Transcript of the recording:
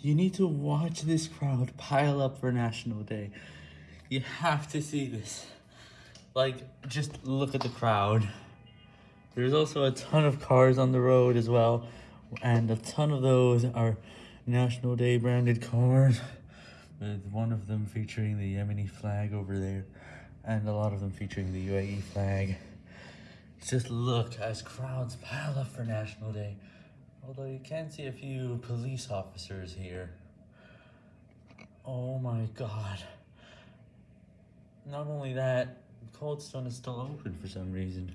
You need to watch this crowd pile up for National Day. You have to see this. Like, just look at the crowd. There's also a ton of cars on the road as well, and a ton of those are National Day branded cars, with one of them featuring the Yemeni flag over there, and a lot of them featuring the UAE flag. Just look as crowds pile up for National Day. Although you can see a few police officers here. Oh my god. Not only that, Cold Stone is still open for some reason.